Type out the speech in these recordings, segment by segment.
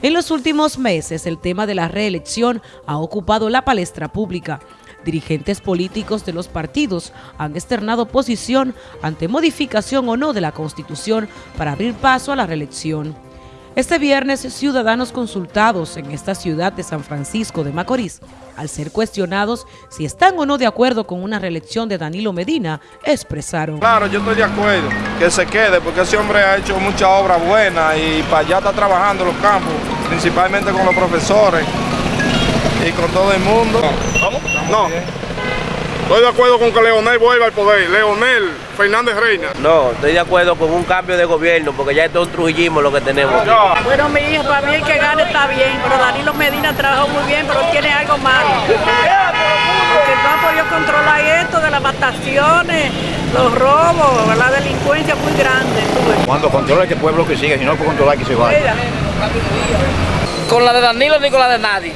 En los últimos meses, el tema de la reelección ha ocupado la palestra pública. Dirigentes políticos de los partidos han externado posición ante modificación o no de la Constitución para abrir paso a la reelección. Este viernes, ciudadanos consultados en esta ciudad de San Francisco de Macorís, al ser cuestionados si están o no de acuerdo con una reelección de Danilo Medina, expresaron. Claro, yo estoy de acuerdo, que se quede, porque ese hombre ha hecho mucha obra buena y para allá está trabajando los campos, principalmente con los profesores y con todo el mundo. ¿Vamos? No. Estoy de acuerdo con que Leonel vuelva al poder. Leonel Fernández Reina. No, estoy de acuerdo con un cambio de gobierno porque ya es un trujillismo lo que tenemos. Bueno, mi hijo, para mí el que gane está bien, pero Danilo Medina trabajó muy bien, pero tiene algo malo. Porque no ha podido controlar esto de las mataciones, los robos, la delincuencia muy grande. Cuando controla este pueblo que sigue, si no puede controlar que se vaya. Con la de Danilo ni con la de nadie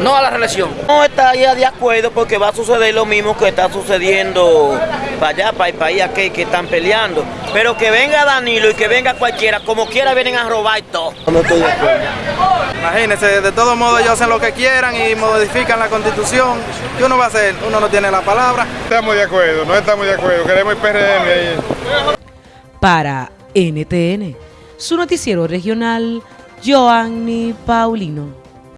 no a la reelección. No estaría de acuerdo porque va a suceder lo mismo que está sucediendo para allá, para el país aquí, que están peleando. Pero que venga Danilo y que venga cualquiera, como quiera vienen a robar todo. No estoy de acuerdo. Imagínense, de todos modos ellos hacen lo que quieran y modifican la constitución. ¿Qué uno va a hacer? Uno no tiene la palabra. Estamos de acuerdo, no estamos de acuerdo, queremos el PRM ahí. Para NTN, su noticiero regional, Joanny Paulino.